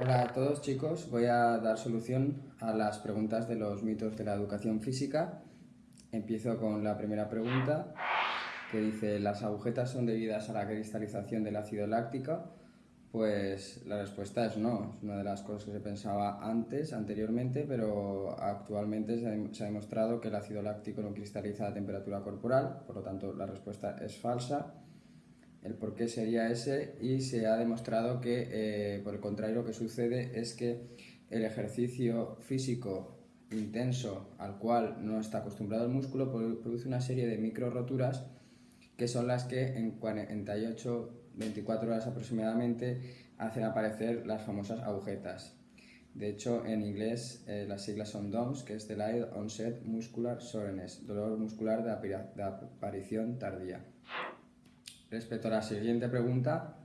Hola a todos chicos, voy a dar solución a las preguntas de los mitos de la educación física. Empiezo con la primera pregunta que dice ¿las agujetas son debidas a la cristalización del ácido láctico? Pues la respuesta es no, es una de las cosas que se pensaba antes, anteriormente, pero actualmente se ha demostrado que el ácido láctico no cristaliza a temperatura corporal, por lo tanto la respuesta es falsa el por qué sería ese y se ha demostrado que, eh, por el contrario, lo que sucede es que el ejercicio físico intenso al cual no está acostumbrado el músculo produce una serie de micro roturas que son las que en 48, 24 horas aproximadamente hacen aparecer las famosas agujetas. De hecho, en inglés eh, las siglas son DOMS, que es Delayed Onset Muscular Soreness, dolor muscular de aparición tardía. Respecto a la siguiente pregunta,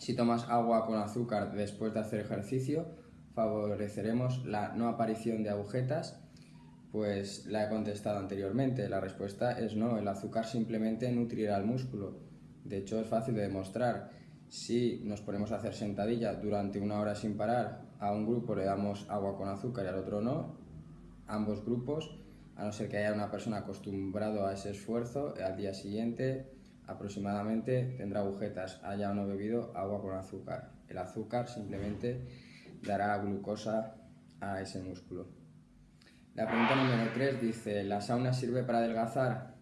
si tomas agua con azúcar después de hacer ejercicio, favoreceremos la no aparición de agujetas. Pues la he contestado anteriormente, la respuesta es no, el azúcar simplemente nutrirá al músculo. De hecho es fácil de demostrar. Si nos ponemos a hacer sentadilla durante una hora sin parar, a un grupo le damos agua con azúcar y al otro no, ambos grupos, a no ser que haya una persona acostumbrado a ese esfuerzo, al día siguiente aproximadamente tendrá agujetas, haya o no bebido agua con azúcar. El azúcar simplemente dará glucosa a ese músculo. La pregunta número 3 dice, ¿la sauna sirve para adelgazar?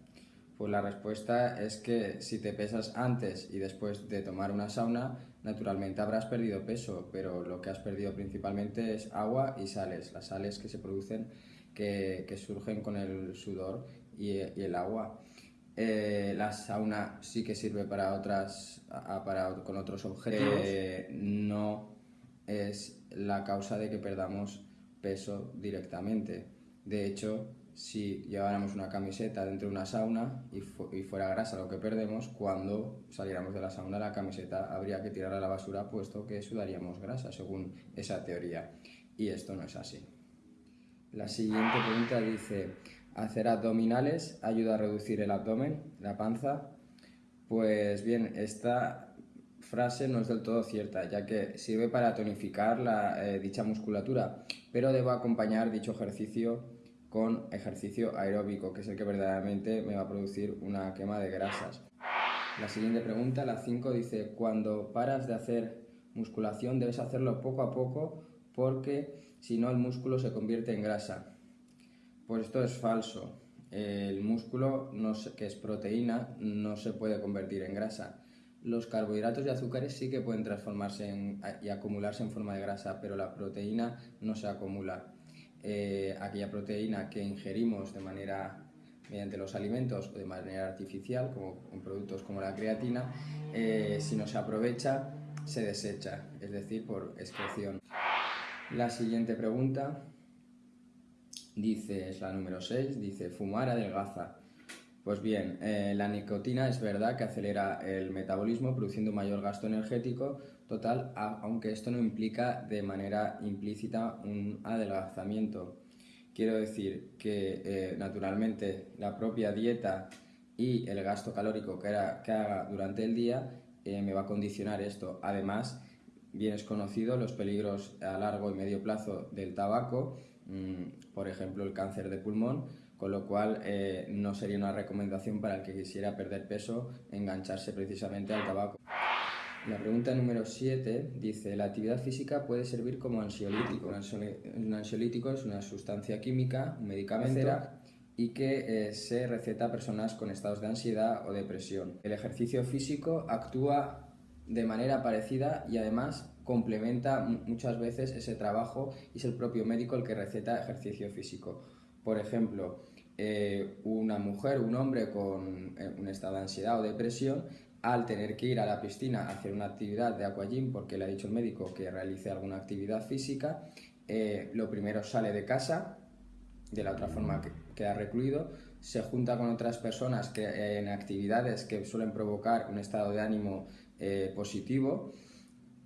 Pues la respuesta es que si te pesas antes y después de tomar una sauna, naturalmente habrás perdido peso, pero lo que has perdido principalmente es agua y sales, las sales que se producen, que, surgen con el sudor y el agua. Eh, la sauna sí que sirve para otras, para, con otros objetivos. Eh, no es la causa de que perdamos peso directamente. De hecho, si lleváramos una camiseta dentro de una sauna y, y, fuera grasa lo que perdemos, cuando saliéramos de la sauna la camiseta habría que tirarla a la basura puesto que sudaríamos grasa, según esa teoría. Y esto no es así. La siguiente pregunta dice, Hacer abdominales ayuda a reducir el abdomen, la panza. Pues bien, esta frase no es del todo cierta, ya que sirve para tonificar la, eh, dicha musculatura, pero debo acompañar dicho ejercicio con ejercicio aeróbico, que es el que verdaderamente me va a producir una quema de grasas. La siguiente pregunta, la 5, dice, cuando paras de hacer musculación debes hacerlo poco a poco porque si no el músculo se convierte en grasa. Pues esto es falso. El músculo, que es proteína, no se puede convertir en grasa. Los carbohidratos y azúcares sí que pueden transformarse y acumularse en forma de grasa, pero la proteína no se acumula. Eh, aquella proteína que ingerimos de manera mediante los alimentos o de manera artificial, como en productos como la creatina, eh, si no se aprovecha, se desecha, es decir, por excreción. La siguiente pregunta dice, es la número 6, dice fumar adelgaza. Pues bien, eh, la nicotina es verdad que acelera el metabolismo produciendo mayor gasto energético total, aunque esto no implica de manera implícita un adelgazamiento. Quiero decir que eh, naturalmente la propia dieta y el gasto calórico que, haga durante el día eh, me va a condicionar esto. Además, bien es conocido los peligros a largo y medio plazo del tabaco por ejemplo, el cáncer de pulmón, con lo cual eh, no sería una recomendación para el que quisiera perder peso engancharse precisamente al tabaco. La pregunta número 7 dice, la actividad física puede servir como ansiolítico. Un ansiolítico es una sustancia química, un medicamento, y que eh, se receta a personas con estados de ansiedad o depresión. El ejercicio físico actúa de manera parecida y además complementa muchas veces ese trabajo y es el propio médico el que receta ejercicio físico. Por ejemplo, eh, una mujer, un hombre con eh, un estado de ansiedad o depresión, al tener que ir a la piscina a hacer una actividad de aquagym porque le ha dicho el médico que realice alguna actividad física, eh, lo primero sale de casa, de la otra forma que queda recluido, se junta con otras personas que, en actividades que suelen provocar un estado de ánimo positivo,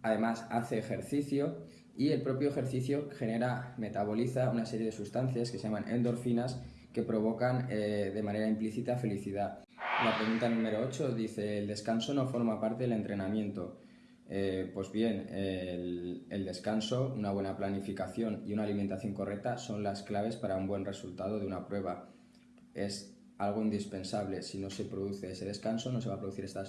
además hace ejercicio y el propio ejercicio genera, metaboliza una serie de sustancias que se llaman endorfinas que provocan eh, de manera implícita felicidad. La pregunta número 8 dice, ¿el descanso no forma parte del entrenamiento? Eh, pues bien, el, el, descanso, una buena planificación y una alimentación correcta son las claves para un buen resultado de una prueba. Es algo indispensable. Si no se produce ese descanso, no se va a producir esta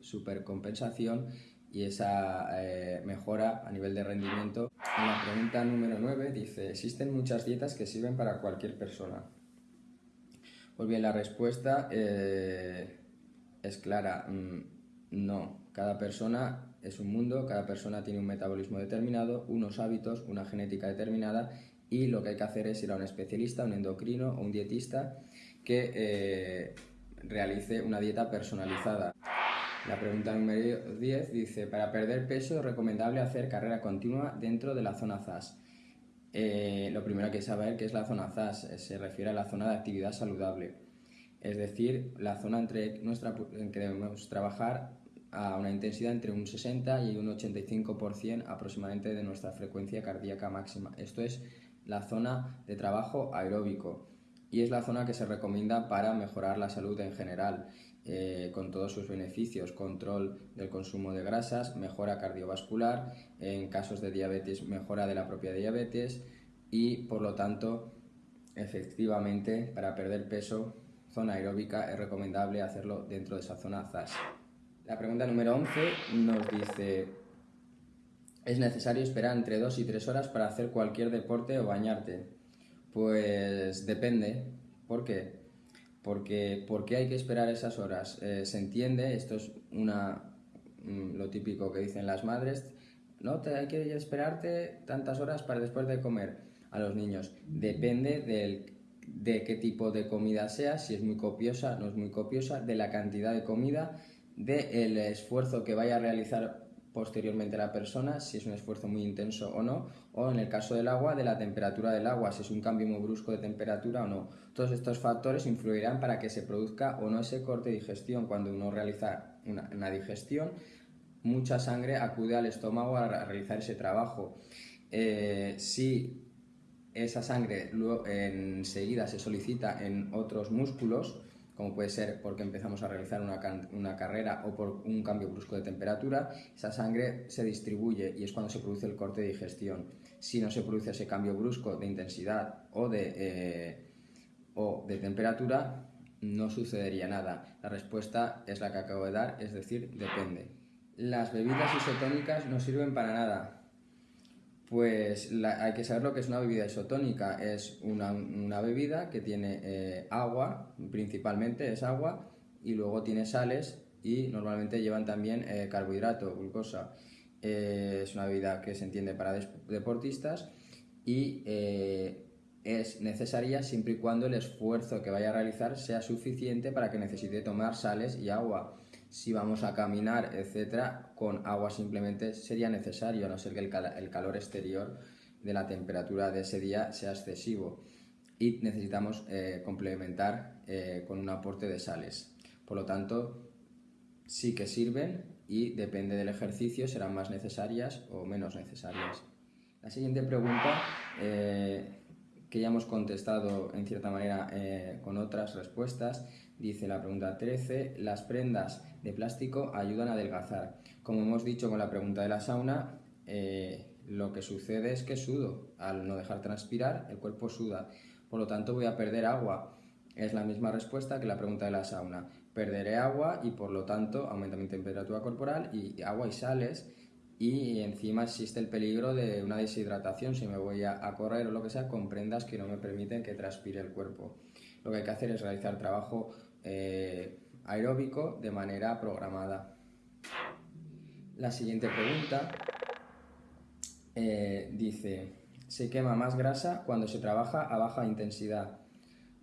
supercompensación y esa eh, mejora a nivel de rendimiento. En la pregunta número 9 dice, ¿existen muchas dietas que sirven para cualquier persona? Pues bien, la respuesta eh, es clara, mm, no. Cada persona es un mundo, cada persona tiene un metabolismo determinado, unos hábitos, una genética determinada y lo que hay que hacer es ir a un especialista, un endocrino o un dietista que eh, realice una dieta personalizada. La pregunta número 10 dice, para perder peso es recomendable hacer carrera continua dentro de la zona ZAS. Eh, lo primero que saber que es la zona ZAS, eh, se refiere a la zona de actividad saludable, es decir, la zona entre nuestra, en que debemos trabajar a una intensidad entre un 60 y un 85% aproximadamente de nuestra frecuencia cardíaca máxima. Esto es la zona de trabajo aeróbico y es la zona que se recomienda para mejorar la salud en general, eh, con todos sus beneficios, control del consumo de grasas, mejora cardiovascular, en casos de diabetes, mejora de la propia diabetes y por lo tanto, efectivamente, para perder peso, zona aeróbica es recomendable hacerlo dentro de esa zona ZAS. La pregunta número 11 nos dice, ¿es necesario esperar entre 2 y 3 horas para hacer cualquier deporte o bañarte? Pues depende. ¿Por qué? Porque ¿por qué hay que esperar esas horas? Eh, se entiende, esto es una mm, lo típico que dicen las madres, no te hay que esperarte tantas horas para después de comer a los niños. Depende del, de qué tipo de comida sea, si es muy copiosa, no es muy copiosa, de la cantidad de comida, del esfuerzo que vaya a realizar posteriormente la persona, si es un esfuerzo muy intenso o no, o en el caso del agua, de la temperatura del agua, si es un cambio muy brusco de temperatura o no. Todos estos factores influirán para que se produzca o no ese corte de digestión. Cuando uno realiza una, digestión, mucha sangre acude al estómago a realizar ese trabajo. Eh, si esa sangre luego, enseguida se solicita en otros músculos, como puede ser porque empezamos a realizar una, una, carrera o por un cambio brusco de temperatura, esa sangre se distribuye y es cuando se produce el corte de digestión. Si no se produce ese cambio brusco de intensidad o de, eh, o de temperatura, no sucedería nada. La respuesta es la que acabo de dar, es decir, depende. Las bebidas isotónicas no sirven para nada. Pues hay que saber lo que es una bebida isotónica. Es una, bebida que tiene eh, agua, principalmente es agua, y luego tiene sales y normalmente llevan también eh, carbohidrato, glucosa. Eh, es una bebida que se entiende para deportistas y es necesaria siempre y cuando el esfuerzo que vaya a realizar sea suficiente para que necesite tomar sales y agua si vamos a caminar, etcétera, con agua simplemente sería necesario, a no ser que el, calor exterior de la temperatura de ese día sea excesivo y necesitamos eh, complementar eh, con un aporte de sales. Por lo tanto, sí que sirven y depende del ejercicio serán más necesarias o menos necesarias. La siguiente pregunta, eh, que ya hemos contestado en cierta manera con otras respuestas, dice la pregunta 13, las prendas de plástico ayudan a adelgazar. Como hemos dicho con la pregunta de la sauna, eh, lo que sucede es que sudo. Al no dejar transpirar, el cuerpo suda. Por lo tanto, voy a perder agua. Es la misma respuesta que la pregunta de la sauna. Perderé agua y por lo tanto aumenta mi temperatura corporal y agua y sales y encima existe el peligro de una deshidratación si me voy a, correr o lo que sea con prendas que no me permiten que transpire el cuerpo. Lo que hay que hacer es realizar trabajo eh, aeróbico de manera programada. La siguiente pregunta eh, dice, ¿se quema más grasa cuando se trabaja a baja intensidad?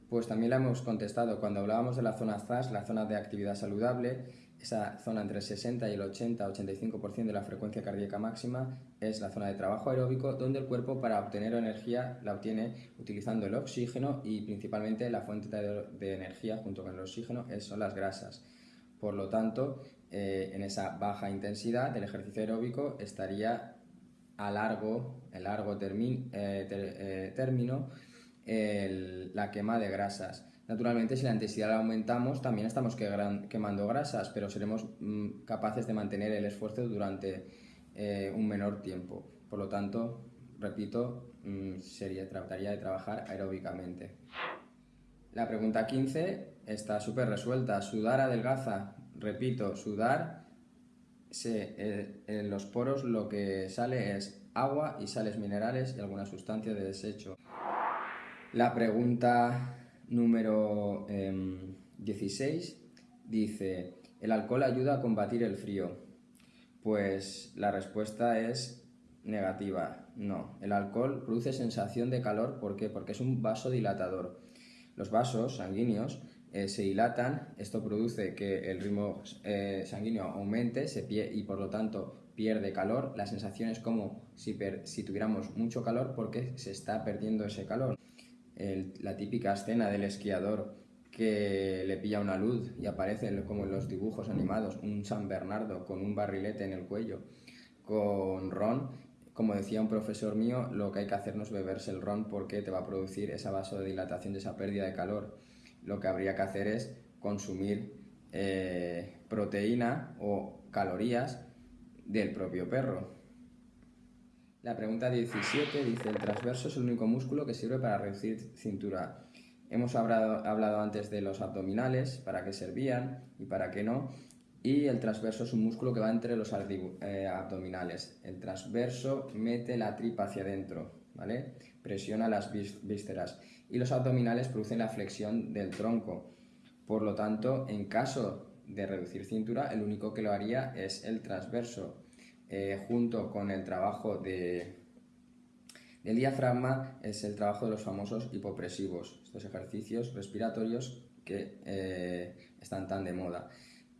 Pues también la hemos contestado cuando hablábamos de la zona ZAS, la zona de actividad saludable, esa zona entre el 60 y el 80-85% de la frecuencia cardíaca máxima es la zona de trabajo aeróbico, donde el cuerpo para obtener energía la obtiene utilizando el oxígeno y principalmente la fuente de, energía junto con el oxígeno son las grasas. Por lo tanto, eh, en esa baja intensidad del ejercicio aeróbico estaría a largo, en largo eh, eh, término la quema de grasas Naturalmente, si la intensidad la aumentamos, también estamos quemando grasas, pero seremos mm, capaces de mantener el esfuerzo durante eh, un menor tiempo. Por lo tanto, repito, mm, sería, trataría de trabajar aeróbicamente. La pregunta 15 está súper resuelta. Sudar adelgaza. Repito, sudar, eh, en los poros lo que sale es agua y sales minerales y alguna sustancia de desecho. La pregunta número 16 em, dice, ¿el alcohol ayuda a combatir el frío? Pues la respuesta es negativa, no. El alcohol produce sensación de calor, ¿por qué? Porque es un vasodilatador. Los vasos sanguíneos eh, se dilatan, esto produce que el ritmo eh, sanguíneo aumente se y por lo tanto pierde calor. La sensación es como si, si tuviéramos mucho calor porque se está perdiendo ese calor la típica escena del esquiador que le pilla una luz y aparece como en los dibujos animados un San Bernardo con un barrilete en el cuello con ron. Como decía un profesor mío, lo que hay que hacer no es beberse el ron porque te va a producir esa vasodilatación, esa pérdida de calor. Lo que habría que hacer es consumir eh, proteína o calorías del propio perro. La pregunta 17 dice, el transverso es el único músculo que sirve para reducir cintura. Hemos hablado, hablado antes de los abdominales, para qué servían y para qué no. Y el transverso es un músculo que va entre los eh, abdominales. El transverso mete la tripa hacia adentro, ¿vale? Presiona las vísceras. Y los abdominales producen la flexión del tronco. Por lo tanto, en caso de reducir cintura, el único que lo haría es el transverso. Eh, junto con el trabajo de, del diafragma, es el trabajo de los famosos hipopresivos, estos ejercicios respiratorios que eh, están tan de moda.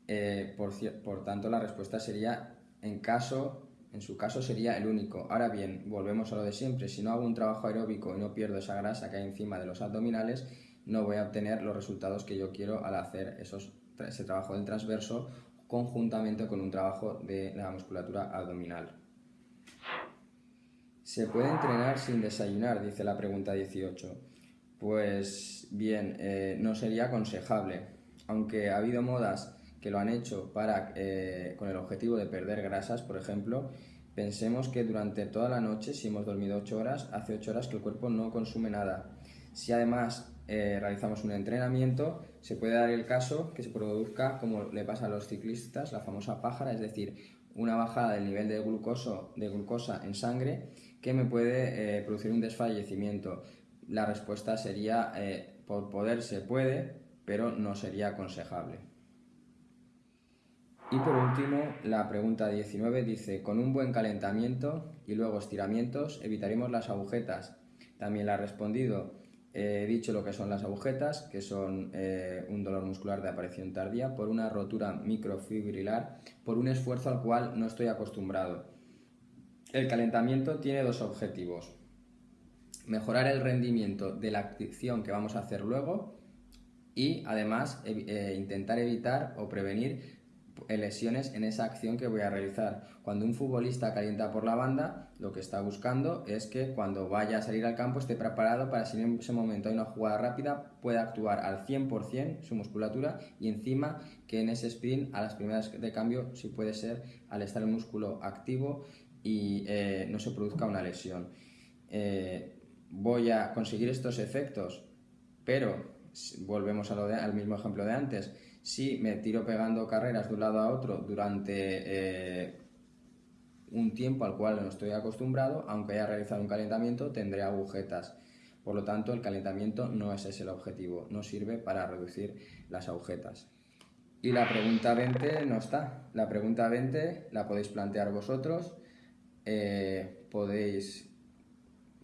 Eh, por, por, tanto, la respuesta sería, en, caso, en su caso, sería el único. Ahora bien, volvemos a lo de siempre. Si no hago un trabajo aeróbico y no pierdo esa grasa que hay encima de los abdominales, no voy a obtener los resultados que yo quiero al hacer esos, ese trabajo del transverso conjuntamente con un trabajo de la musculatura abdominal. ¿Se puede entrenar sin desayunar? Dice la pregunta 18. Pues bien, eh, no sería aconsejable, aunque ha habido modas que lo han hecho para, eh, con el objetivo de perder grasas, por ejemplo, pensemos que durante toda la noche, si hemos dormido 8 horas, hace 8 horas que el cuerpo no consume nada. Si además eh, realizamos un entrenamiento, se puede dar el caso que se produzca, como le pasa a los ciclistas, la famosa pájara, es decir, una bajada del nivel de, glucoso, de glucosa en sangre que me puede eh, producir un desfallecimiento. La respuesta sería, eh, por poder se puede, pero no sería aconsejable. Y por último, la pregunta 19 dice, con un buen calentamiento y luego estiramientos evitaremos las agujetas. También la ha respondido, He dicho lo que son las agujetas, que son eh, un dolor muscular de aparición tardía por una rotura microfibrilar, por un esfuerzo al cual no estoy acostumbrado. El calentamiento tiene dos objetivos. Mejorar el rendimiento de la acción que vamos a hacer luego y además eh, intentar evitar o prevenir lesiones en esa acción que voy a realizar. Cuando un futbolista calienta por la banda, lo que está buscando es que cuando vaya a salir al campo esté preparado para si en ese momento hay una jugada rápida pueda actuar al 100% su musculatura y encima que en ese sprint a las primeras de cambio si puede ser al estar el músculo activo y eh, no se produzca una lesión. Eh, voy a conseguir estos efectos, pero volvemos al mismo ejemplo de antes si me tiro pegando carreras de un lado a otro durante eh, un tiempo al cual no estoy acostumbrado, aunque haya realizado un calentamiento, tendré agujetas. Por lo tanto, el calentamiento no es ese el objetivo, no sirve para reducir las agujetas. Y la pregunta 20 no está. La pregunta 20 la podéis plantear vosotros, eh, podéis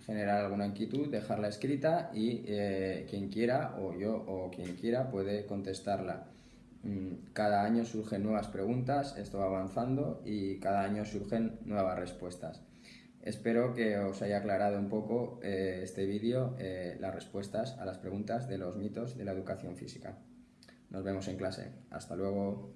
generar alguna inquietud, dejarla escrita y eh, quien quiera o yo o quien quiera puede contestarla. Mm, cada año surgen nuevas preguntas, esto va avanzando y cada año surgen nuevas respuestas. Espero que os haya aclarado un poco eh, este vídeo eh, las respuestas a las preguntas de los mitos de la educación física. Nos vemos en clase. Hasta luego.